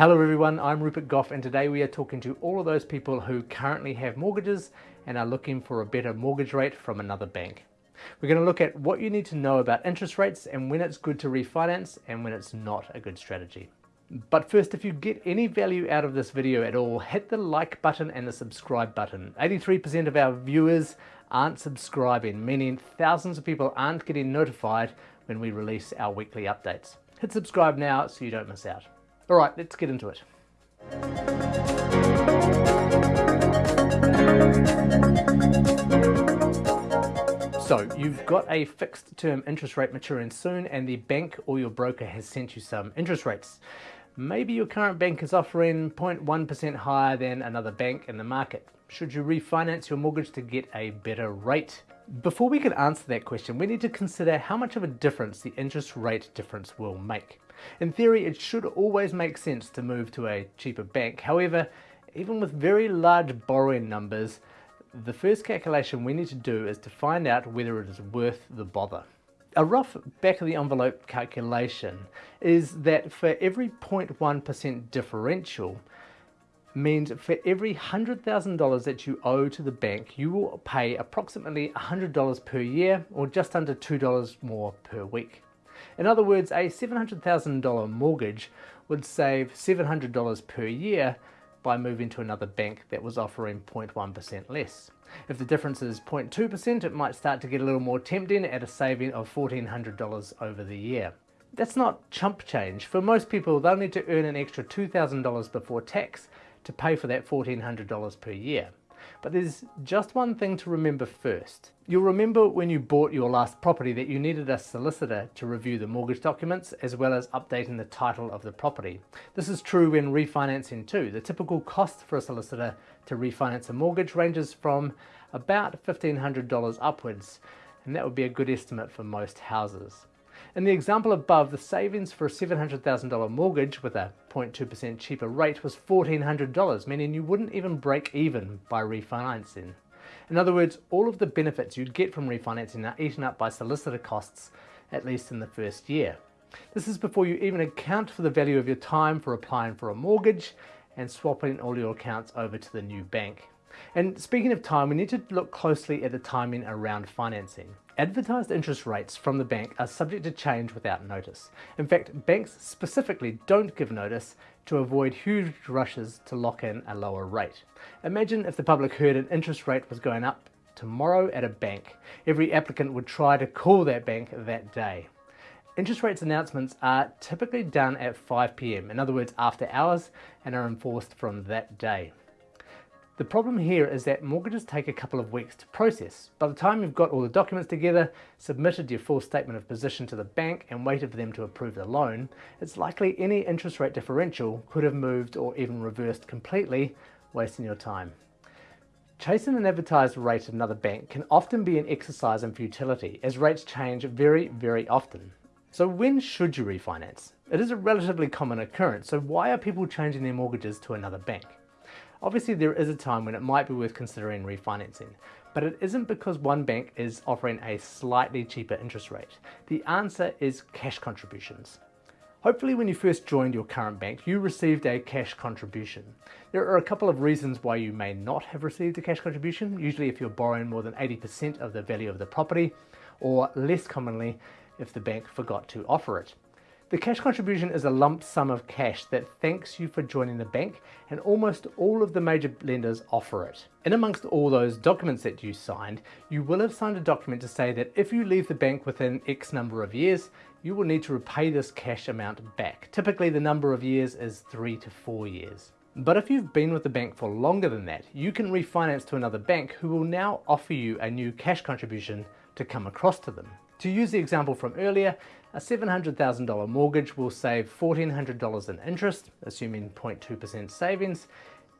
Hello everyone, I'm Rupert Gough and today we are talking to all of those people who currently have mortgages and are looking for a better mortgage rate from another bank. We're going to look at what you need to know about interest rates and when it's good to refinance and when it's not a good strategy. But first, if you get any value out of this video at all, hit the like button and the subscribe button. 83% of our viewers aren't subscribing, meaning thousands of people aren't getting notified when we release our weekly updates. Hit subscribe now so you don't miss out. All right, let's get into it. So you've got a fixed term interest rate maturing soon and the bank or your broker has sent you some interest rates. Maybe your current bank is offering 0.1% higher than another bank in the market. Should you refinance your mortgage to get a better rate? Before we can answer that question, we need to consider how much of a difference the interest rate difference will make. In theory, it should always make sense to move to a cheaper bank. However, even with very large borrowing numbers, the first calculation we need to do is to find out whether it is worth the bother. A rough back of the envelope calculation is that for every 0.1% differential means for every $100,000 that you owe to the bank, you will pay approximately $100 per year or just under $2 more per week. In other words, a $700,000 mortgage would save $700 per year by moving to another bank that was offering 0.1% less. If the difference is 0.2%, it might start to get a little more tempting at a saving of $1,400 over the year. That's not chump change. For most people, they'll need to earn an extra $2,000 before tax to pay for that $1,400 per year. But there's just one thing to remember first. You'll remember when you bought your last property that you needed a solicitor to review the mortgage documents as well as updating the title of the property. This is true when refinancing too. The typical cost for a solicitor to refinance a mortgage ranges from about $1,500 upwards and that would be a good estimate for most houses. In the example above, the savings for a $700,000 mortgage with a 0.2% cheaper rate was $1,400, meaning you wouldn't even break even by refinancing. In other words, all of the benefits you'd get from refinancing are eaten up by solicitor costs, at least in the first year. This is before you even account for the value of your time for applying for a mortgage and swapping all your accounts over to the new bank. And speaking of time, we need to look closely at the timing around financing. Advertised interest rates from the bank are subject to change without notice. In fact, banks specifically don't give notice to avoid huge rushes to lock in a lower rate. Imagine if the public heard an interest rate was going up tomorrow at a bank. Every applicant would try to call that bank that day. Interest rates announcements are typically done at 5 p.m., in other words after hours, and are enforced from that day. The problem here is that mortgages take a couple of weeks to process. By the time you've got all the documents together, submitted your full statement of position to the bank and waited for them to approve the loan, it's likely any interest rate differential could have moved or even reversed completely, wasting your time. Chasing an advertised rate at another bank can often be an exercise in futility as rates change very, very often. So when should you refinance? It is a relatively common occurrence, so why are people changing their mortgages to another bank? Obviously there is a time when it might be worth considering refinancing, but it isn't because one bank is offering a slightly cheaper interest rate. The answer is cash contributions. Hopefully when you first joined your current bank, you received a cash contribution. There are a couple of reasons why you may not have received a cash contribution, usually if you're borrowing more than 80% of the value of the property, or less commonly if the bank forgot to offer it. The cash contribution is a lump sum of cash that thanks you for joining the bank and almost all of the major lenders offer it. In amongst all those documents that you signed, you will have signed a document to say that if you leave the bank within X number of years, you will need to repay this cash amount back. Typically the number of years is three to four years. But if you've been with the bank for longer than that, you can refinance to another bank who will now offer you a new cash contribution to come across to them. To use the example from earlier, a $700,000 mortgage will save $1,400 in interest, assuming 0.2% savings,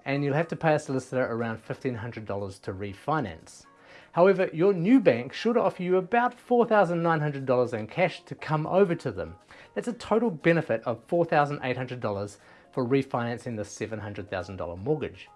and you'll have to pay a solicitor around $1,500 to refinance. However, your new bank should offer you about $4,900 in cash to come over to them. That's a total benefit of $4,800 for refinancing the $700,000 mortgage.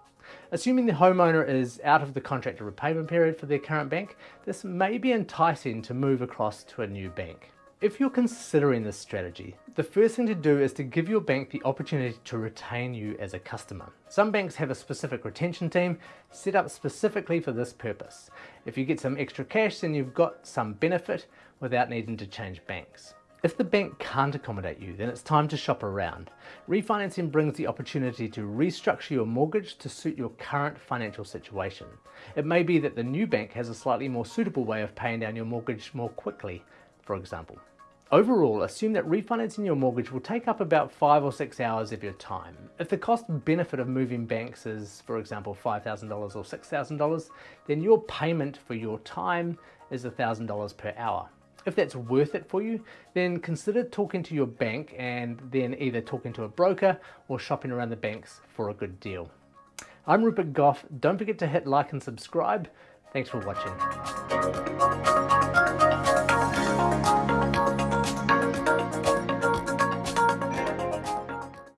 Assuming the homeowner is out of the contractor repayment period for their current bank, this may be enticing to move across to a new bank. if you're considering this strategy, the first thing to do is to give your bank the opportunity to retain you as a customer. Some banks have a specific retention team set up specifically for this purpose. If you get some extra cash, then you've got some benefit without needing to change banks. If the bank can't accommodate you, then it's time to shop around. Refinancing brings the opportunity to restructure your mortgage to suit your current financial situation. It may be that the new bank has a slightly more suitable way of paying down your mortgage more quickly, for example. Overall, assume that refinancing your mortgage will take up about five or six hours of your time. If the cost benefit of moving banks is, for example, $5,000 or $6,000, then your payment for your time is $1,000 per hour. If that's worth it for you, then consider talking to your bank and then either talking to a broker or shopping around the banks for a good deal. I'm Rupert Gough. Don't forget to hit like and subscribe. Thanks for watching.